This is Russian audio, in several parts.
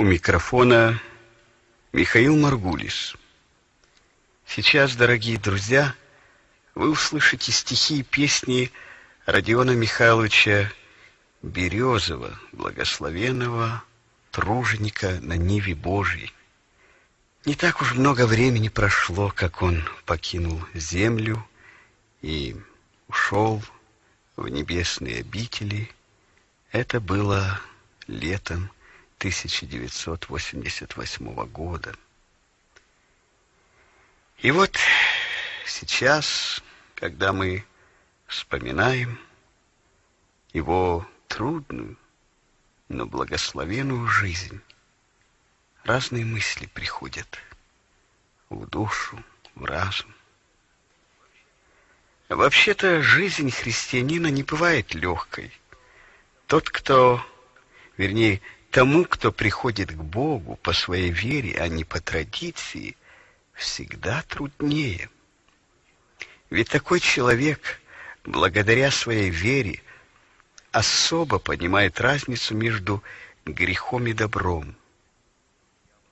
У микрофона Михаил Маргулис. Сейчас, дорогие друзья, вы услышите стихи и песни Родиона Михайловича Березова, благословенного труженика на Ниве Божьей. Не так уж много времени прошло, как он покинул землю и ушел в небесные обители. Это было летом 1988 года. И вот сейчас, когда мы вспоминаем его трудную, но благословенную жизнь, разные мысли приходят в душу, в разум. Вообще-то жизнь христианина не бывает легкой. Тот, кто, вернее, тому, кто приходит к Богу по своей вере, а не по традиции, всегда труднее. Ведь такой человек, благодаря своей вере, особо понимает разницу между грехом и добром.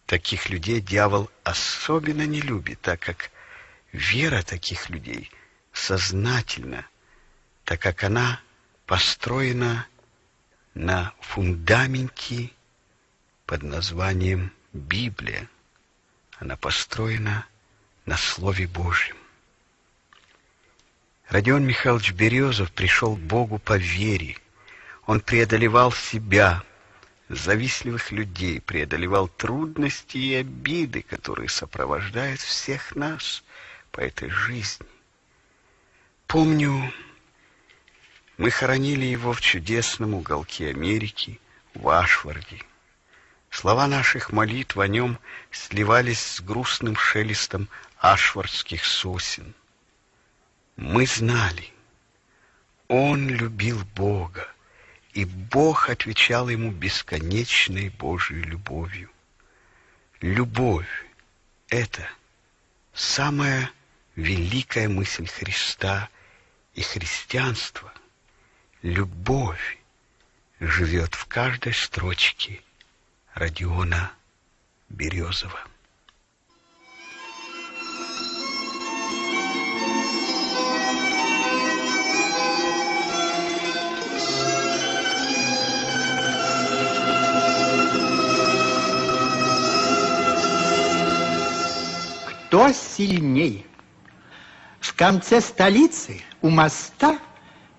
Таких людей дьявол особенно не любит, так как вера таких людей сознательна, так как она построена на фундаменте под названием Библия. Она построена на Слове Божьем. Родион Михайлович Березов пришел к Богу по вере. Он преодолевал себя, завистливых людей, преодолевал трудности и обиды, которые сопровождают всех нас по этой жизни. Помню, мы хоронили его в чудесном уголке Америки, в Ашварде. Слова наших молитв о нем сливались с грустным шелестом ашвардских сосен. Мы знали, он любил Бога, и Бог отвечал ему бесконечной Божьей любовью. Любовь — это самая великая мысль Христа и христианства. Любовь живет в каждой строчке Родиона Березова. Кто сильней? В конце столицы у моста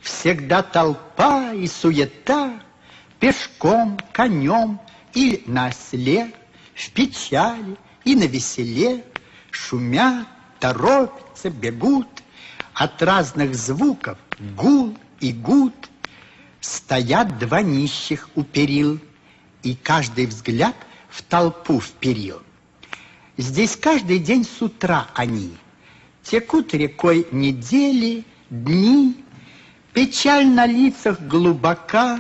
всегда толпа и суета, пешком, конем и на осле, в печали и на веселе, шумят, торопятся, бегут, от разных звуков гул и гуд. Стоят два нищих у перил, и каждый взгляд в толпу вперил. Здесь каждый день с утра они Текут рекой недели, дни, Печаль на лицах глубока,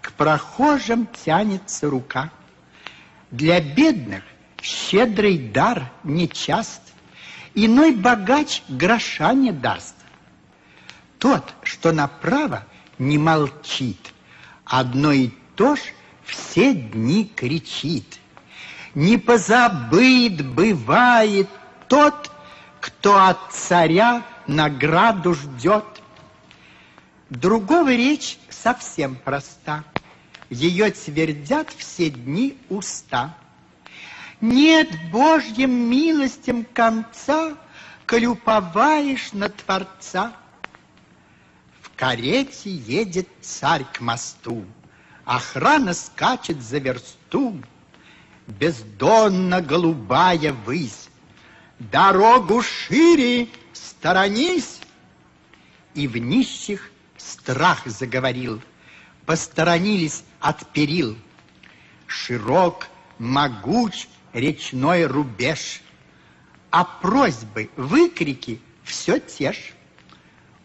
к прохожим тянется рука. Для бедных щедрый дар нечаст, Иной богач гроша не даст. Тот, что направо, не молчит, Одно и то ж все дни кричит. Не позабыт бывает тот, Кто от царя награду ждет. Другого речь совсем проста. Ее твердят все дни уста. Нет Божьим милостям конца, Коль на Творца. В карете едет царь к мосту, Охрана скачет за версту, Бездонно голубая высь, Дорогу шире сторонись, И в нищих страх заговорил, посторонились от перил. Широк, могуч речной рубеж, а просьбы, выкрики все те ж.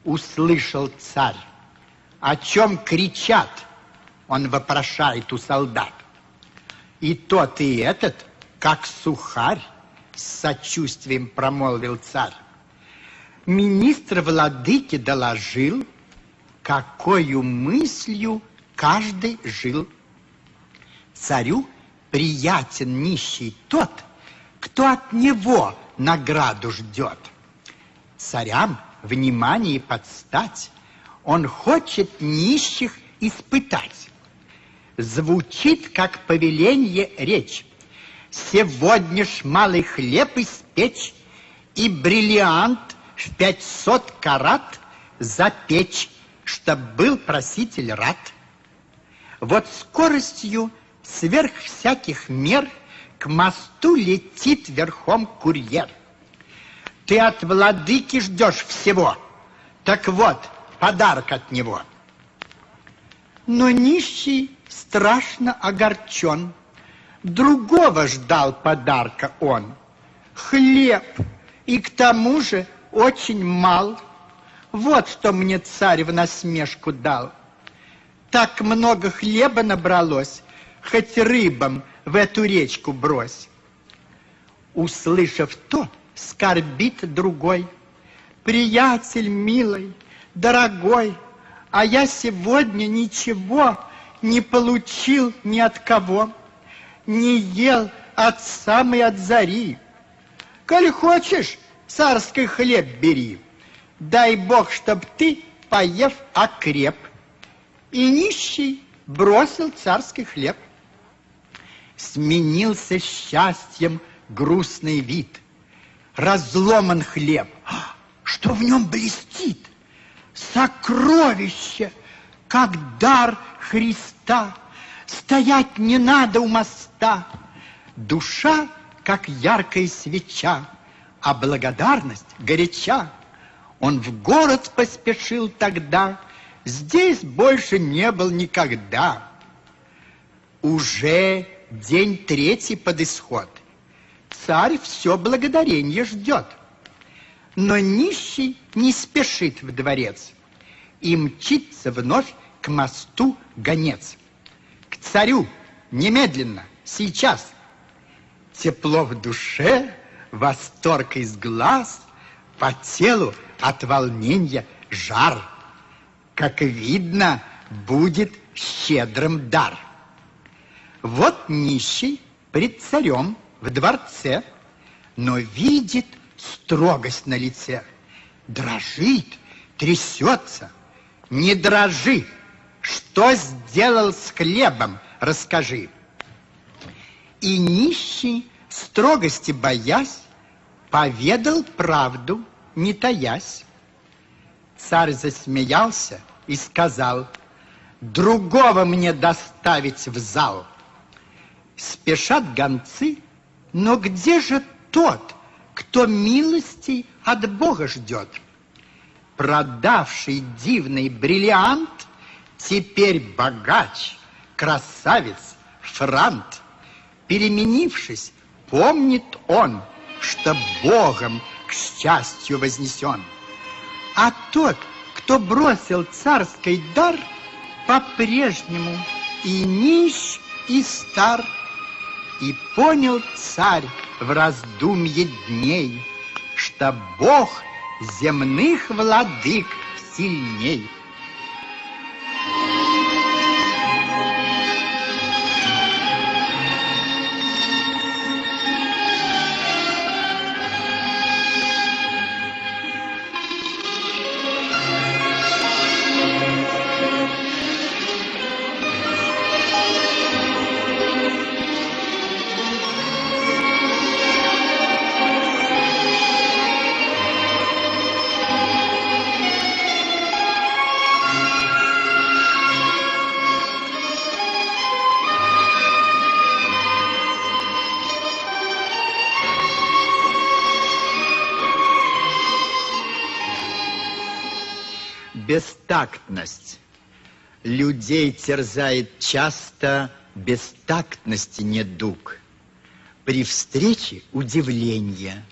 Услышал царь, о чем кричат, он вопрошает у солдат. И тот, и этот, как сухарь, с сочувствием промолвил царь. Министр владыки доложил, какою мыслью каждый жил. Царю приятен нищий тот, кто от него награду ждет. Царям внимание подстать, он хочет нищих испытать. Звучит, как повеление речь. Сегодня ж малый хлеб испечь и бриллиант в пятьсот карат запечь, чтоб был проситель рад. Вот скоростью сверх всяких мер к мосту летит верхом курьер. Ты от владыки ждешь всего. Так вот, подарок от него. Но нищий страшно огорчен. Другого ждал подарка он. Хлеб, и к тому же очень мал. Вот что мне царь в насмешку дал. Так много хлеба набралось, хоть рыбам в эту речку брось. Услышав то, скорбит другой. Приятель милый, дорогой, а я сегодня ничего не получил ни от кого, не ел от самой от зари. Коль хочешь, царский хлеб бери, дай Бог, чтоб ты, поев, окреп. И нищий бросил царский хлеб. Сменился счастьем грустный вид. Разломан хлеб. А, что в нем блестит? Сокровище, как дар Христа. Стоять не надо у моста. Душа, как яркая свеча, а благодарность горяча. Он в город поспешил тогда, здесь больше не был никогда. Уже день третий под исход. Царь все благодарение ждет. Но нищий не спешит в дворец и мчится вновь к мосту гонец. К царю немедленно, сейчас. Тепло в душе, восторг из глаз, по телу от волнения жар. Как видно, будет щедрым дар. Вот нищий пред царем в дворце, но видит строгость на лице. Дрожит, трясется. Не дрожи. Что сделал с хлебом, расскажи. И нищий, строгости боясь, поведал правду, не таясь. Царь засмеялся и сказал, другого мне доставить в зал. Спешат гонцы, но где же тот, кто милости от Бога ждет? Продавший дивный бриллиант, теперь богач, красавец, франт. Переменившись, помнит он, что Богом к счастью вознесен. А тот, кто бросил царский дар, по-прежнему и нищ, и стар. И понял царь в раздумье дней, что Бог земных владык сильней. Бестактность. Людей терзает часто бестактности недуг. При встрече удивление.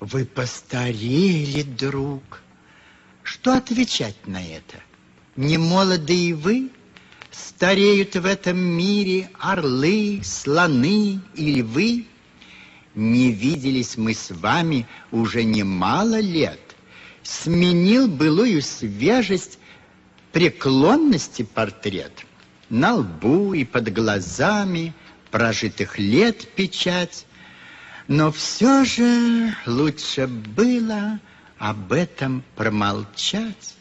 Вы постарели, друг. Что отвечать на это? Не молодые вы? Стареют в этом мире орлы, слоны и львы? Не виделись мы с вами уже немало лет сменил былую свежесть преклонности портрет. На лбу и под глазами прожитых лет печать, но все же лучше было об этом промолчать.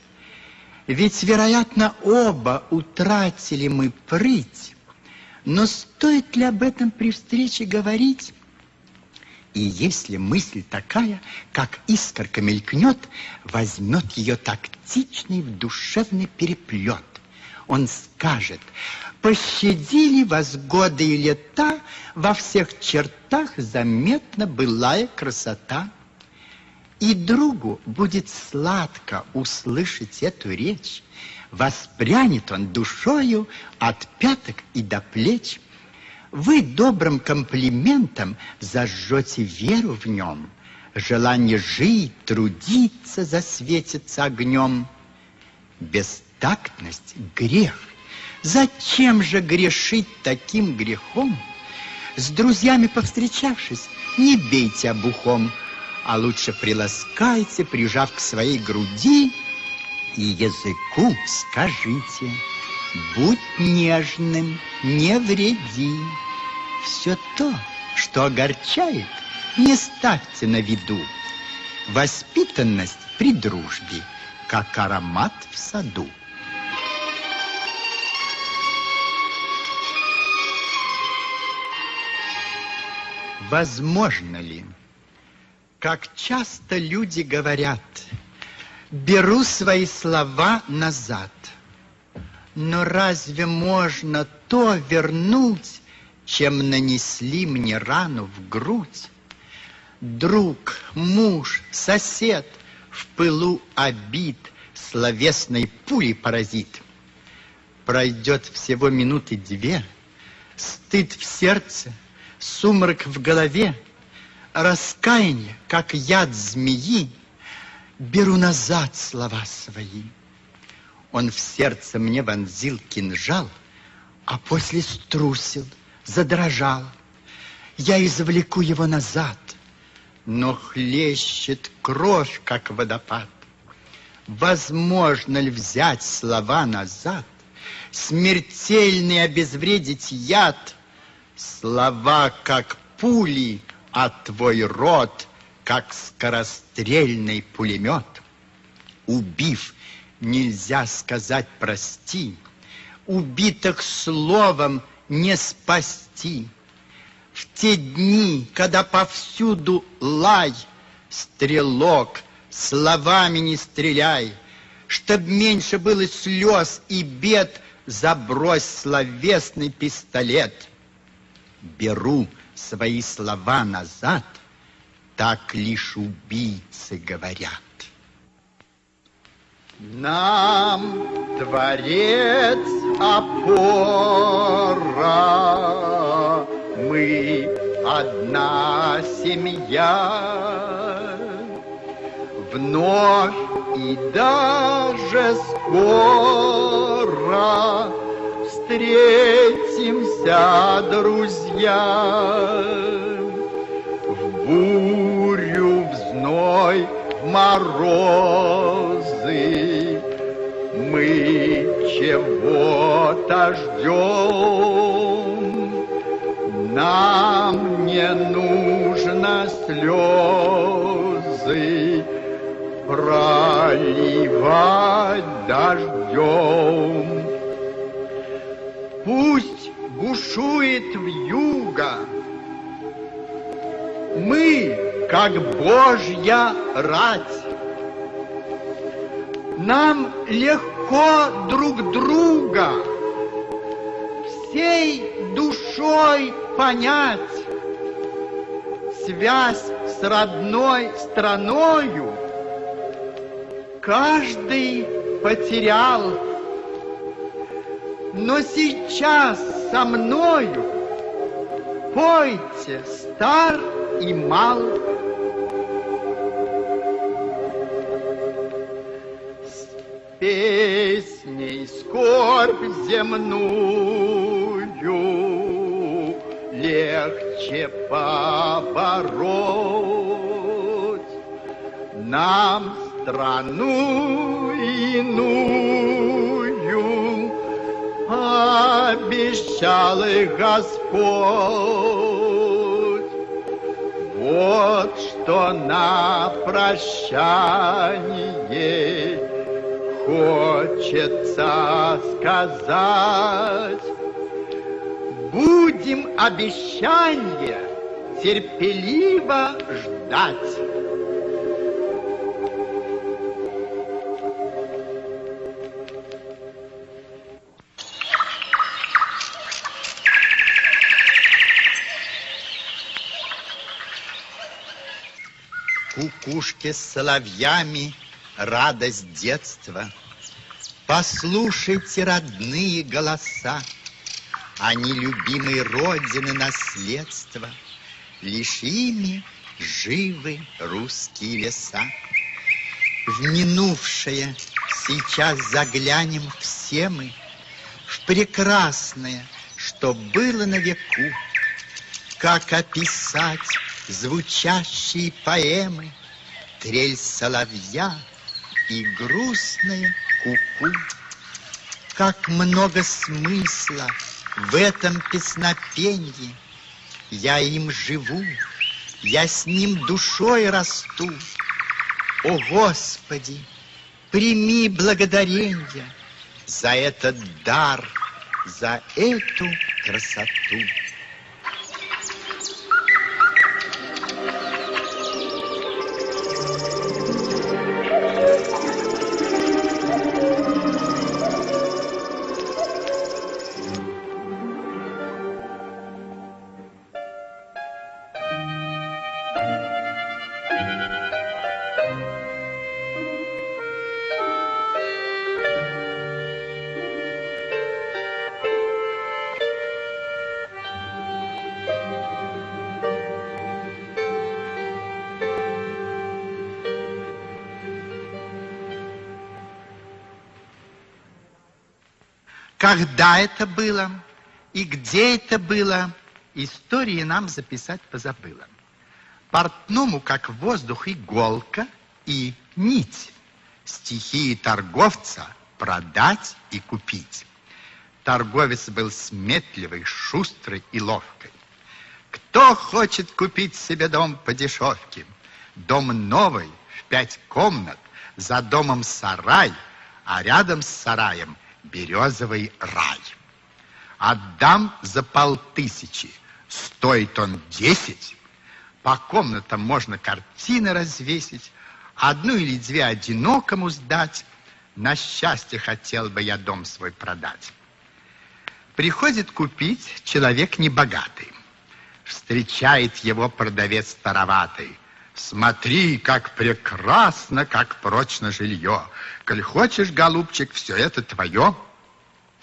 Ведь, вероятно, оба утратили мы прыть. Но стоит ли об этом при встрече говорить? И если мысль такая, как искорка мелькнет, возьмет ее тактичный в душевный переплет. Он скажет, пощадили вас годы и лета, во всех чертах заметна былая красота. И другу будет сладко услышать эту речь. Воспрянет он душою от пяток и до плеч. Вы добрым комплиментом зажжете веру в нем. Желание жить, трудиться засветится огнем. Бестактность — грех. Зачем же грешить таким грехом? С друзьями повстречавшись, не бейте обухом, а лучше приласкайте, прижав к своей груди, и языку скажите, будь нежным, не вреди. Все то, что огорчает, не ставьте на виду. Воспитанность при дружбе, как аромат в саду. Возможно ли как часто люди говорят, беру свои слова назад. Но разве можно то вернуть, чем нанесли мне рану в грудь? Друг, муж, сосед в пылу обид словесной пули поразит. Пройдет всего минуты две, стыд в сердце, сумрак в голове, раскаяние, как яд змеи, беру назад слова свои. Он в сердце мне вонзил кинжал, а после струсил, задрожал. Я извлеку его назад, но хлещет кровь, как водопад. Возможно ли взять слова назад, смертельный обезвредить яд? Слова, как пули, а твой рот, как скорострельный пулемет. Убив, нельзя сказать прости, убитых словом не спасти. В те дни, когда повсюду лай, стрелок, словами не стреляй, Чтоб меньше было слез и бед, забрось словесный пистолет. Беру свои слова назад, так лишь убийцы говорят. Нам Творец опора, мы одна семья. Вновь и даже скоро встретимся, друзья. В бурю, в зной, в морозы мы чего-то ждем. Нам не нужно слезы проливать дождем. Пусть бушует в юга. Мы, как Божья рать, нам легко друг друга всей душой понять. Связь с родной страною каждый потерял но сейчас со мною пойте стар и мал. Песней скорбь земную легче побороть. Нам страну иную обещал их Господь. Вот что на прощание хочется сказать. Будем обещания терпеливо ждать. Кукушки с соловьями радость детства. Послушайте родные голоса, Они любимой Родины наследство, Лишь ими живы русские леса. В минувшее сейчас заглянем все мы, В прекрасное, что было на веку, Как описать звучащие поэмы, Трель соловья и грустная куку. -ку. Как много смысла в этом песнопенье, Я им живу, я с ним душой расту. О, Господи, прими благодарение За этот дар, за эту красоту. Когда это было и где это было, истории нам записать позабыла. Портному, как воздух, иголка и нить. Стихии торговца продать и купить. Торговец был сметливый, шустрый и ловкий. Кто хочет купить себе дом по дешевке? Дом новый, в пять комнат, за домом сарай, а рядом с сараем березовый рай. Отдам за полтысячи, стоит он десять. По комнатам можно картины развесить, одну или две одинокому сдать. На счастье хотел бы я дом свой продать. Приходит купить человек небогатый. Встречает его продавец староватый. Смотри, как прекрасно, как прочно жилье. Коль хочешь, голубчик, все это твое.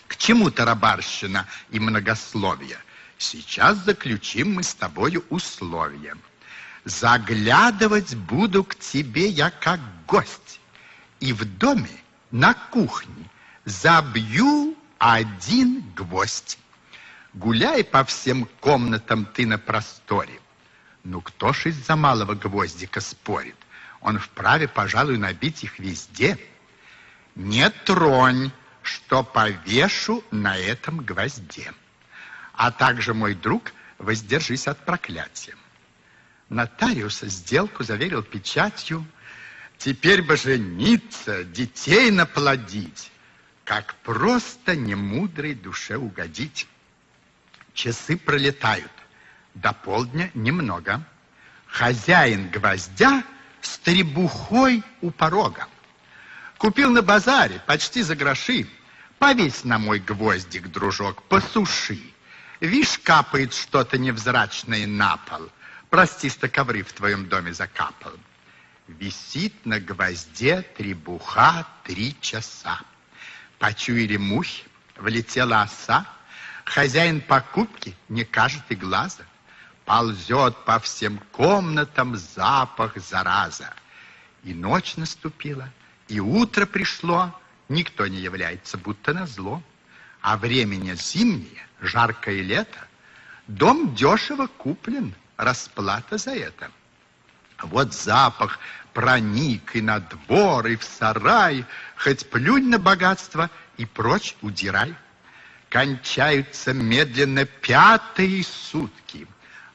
К чему тарабарщина и многословие? Сейчас заключим мы с тобою условия. Заглядывать буду к тебе я как гость. И в доме, на кухне, забью один гвоздь. Гуляй по всем комнатам ты на просторе. Ну, кто ж из-за малого гвоздика спорит? Он вправе, пожалуй, набить их везде. Не тронь, что повешу на этом гвозде. А также, мой друг, воздержись от проклятия. Нотариус сделку заверил печатью. Теперь бы жениться, детей наплодить. Как просто немудрой душе угодить. Часы пролетают. До полдня немного. Хозяин гвоздя с требухой у порога. Купил на базаре почти за гроши. Повесь на мой гвоздик, дружок, посуши. Вишь, капает что-то невзрачное на пол. Прости, что ковры в твоем доме закапал. Висит на гвозде требуха три часа. Почуяли мухи, влетела оса. Хозяин покупки не кажет и глаза. Ползет по всем комнатам запах зараза. И ночь наступила, и утро пришло, никто не является, будто на зло. А времени зимнее, жаркое лето, дом дешево куплен, расплата за это. Вот запах проник и на двор, и в сарай, хоть плюнь на богатство и прочь удирай. кончаются медленно пятые сутки.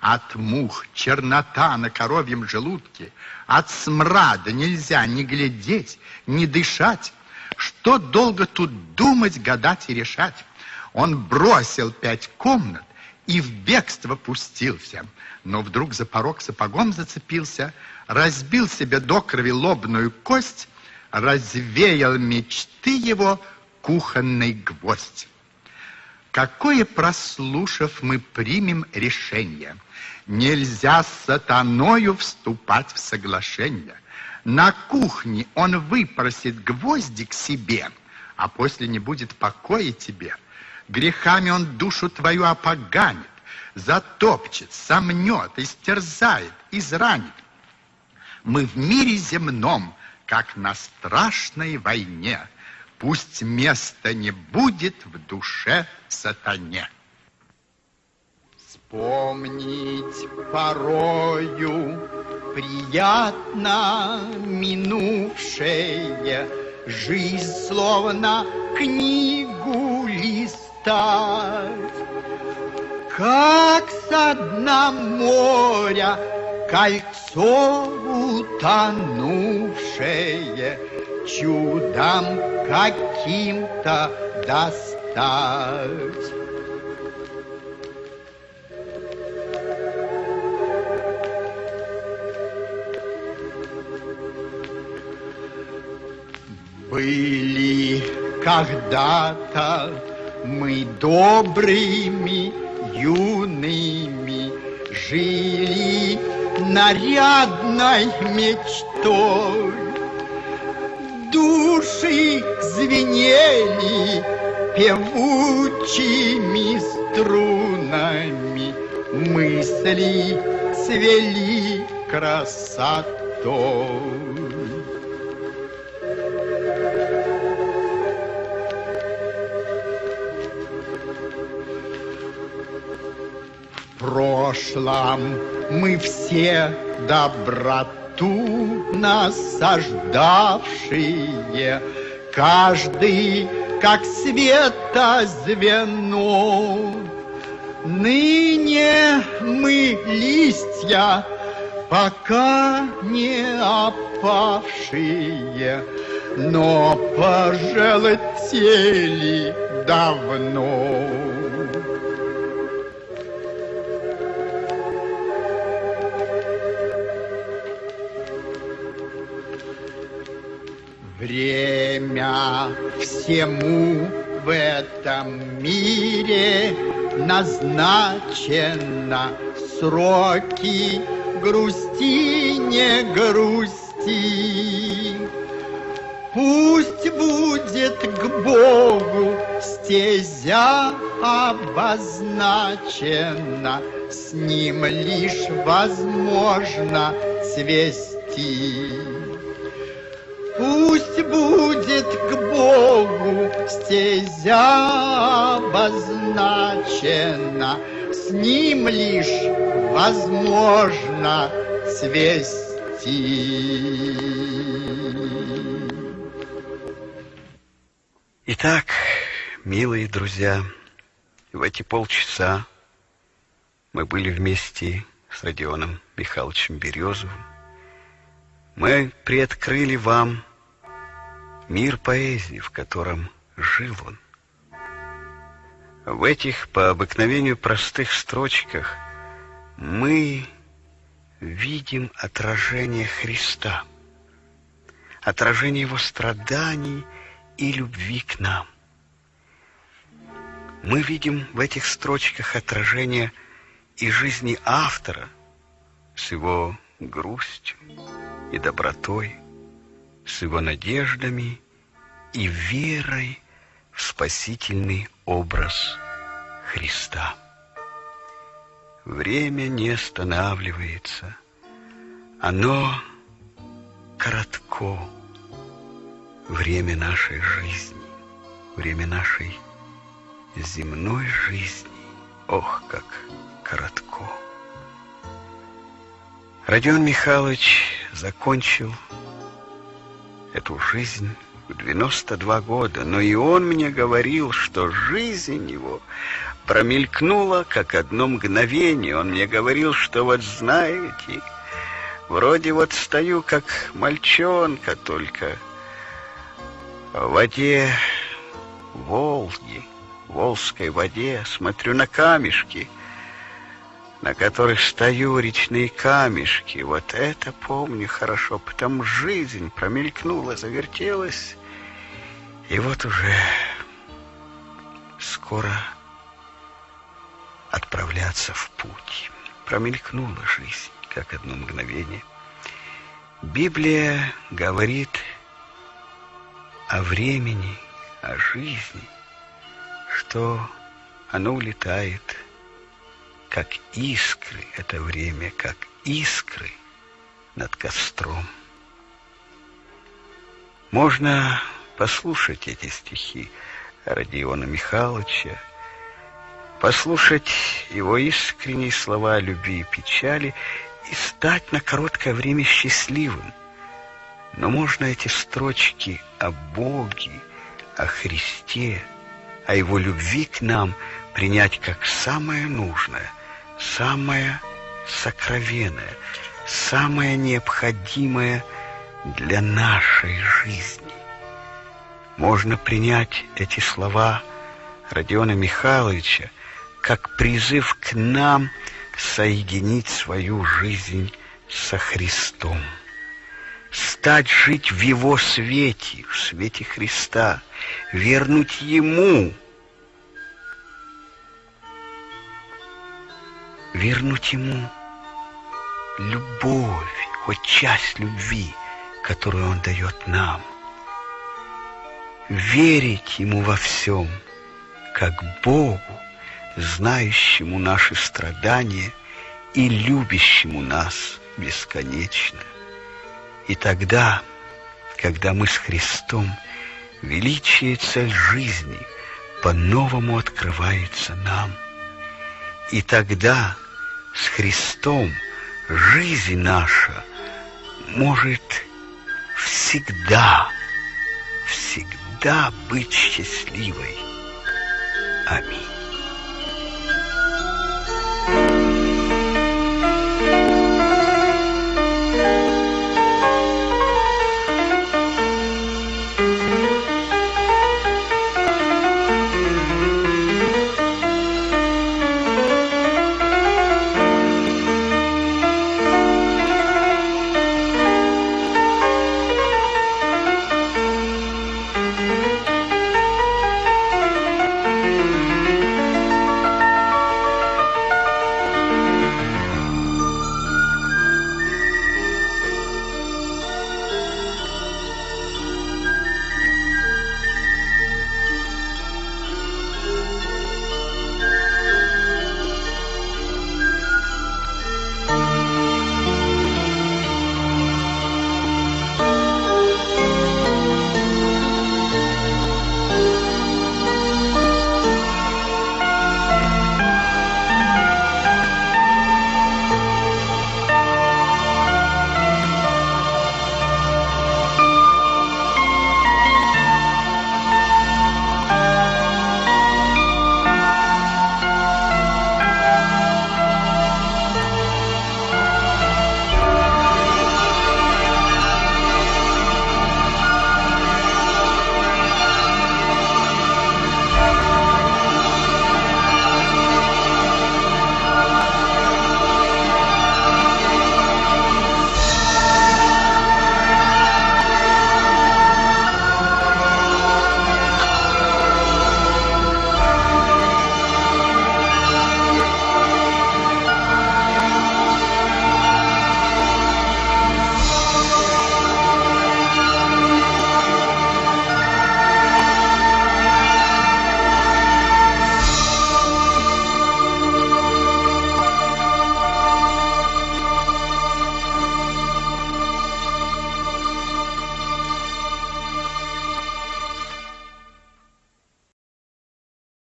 От мух чернота на коровьем желудке, от смрада нельзя ни глядеть, ни дышать. Что долго тут думать, гадать и решать? Он бросил пять комнат и в бегство пустился. Но вдруг за порог сапогом зацепился, разбил себе до крови лобную кость, развеял мечты его кухонный гвоздь. Какое, прослушав, мы примем решение? Нельзя с сатаною вступать в соглашение. На кухне он выпросит гвоздик себе, а после не будет покоя тебе. Грехами он душу твою опоганит, затопчет, сомнет, истерзает, изранит. Мы в мире земном, как на страшной войне. Пусть места не будет в душе сатане. Вспомнить порою приятно минувшее, Жизнь словно книгу листать. Как со дна моря кольцо утонувшее, Чудом каким-то достать. Были когда-то мы добрыми, юными, Жили нарядной мечтой. Души звенели певучими струнами, Мысли цвели красотой. прошлом мы все доброту насаждавшие, каждый как света звено. Ныне мы листья, пока не опавшие, но пожелтели давно. Время всему в этом мире назначено сроки грусти не грусти. Пусть будет к Богу стезя обозначена, С ним лишь возможно свести. Будет к Богу стезя обозначена, С ним лишь возможно свести. Итак, милые друзья, в эти полчаса мы были вместе с Родионом Михайловичем Березовым, мы приоткрыли вам мир поэзии, в котором жил он. В этих по обыкновению простых строчках мы видим отражение Христа, отражение Его страданий и любви к нам. Мы видим в этих строчках отражение и жизни автора с его грустью, и добротой, с его надеждами и верой в спасительный образ Христа. Время не останавливается, оно коротко, время нашей жизни, время нашей земной жизни, ох, как коротко. Родион Михайлович закончил эту жизнь в 92 года, но и он мне говорил, что жизнь его промелькнула, как одно мгновение. Он мне говорил, что вот знаете, вроде вот стою, как мальчонка, только в воде Волги, в Волжской воде, смотрю на камешки, на которых стою, речные камешки. Вот это помню хорошо, потому жизнь промелькнула, завертелась, и вот уже скоро отправляться в путь. Промелькнула жизнь, как одно мгновение. Библия говорит о времени, о жизни, что оно улетает, как искры, это время, как искры над костром. Можно послушать эти стихи Родиона Михайловича, послушать его искренние слова о любви и печали и стать на короткое время счастливым. Но можно эти строчки о Боге, о Христе, о Его любви к нам принять как самое нужное, самое сокровенное, самое необходимое для нашей жизни. Можно принять эти слова Родиона Михайловича как призыв к нам соединить свою жизнь со Христом. Стать жить в Его свете, в свете Христа, вернуть Ему, вернуть Ему любовь, хоть часть любви, которую Он дает нам – верить Ему во всем, как Богу, знающему наши страдания и любящему нас бесконечно. И тогда, когда мы с Христом, величие и цель жизни по-новому открывается нам. И тогда с Христом жизнь наша может всегда, всегда быть счастливой. Аминь.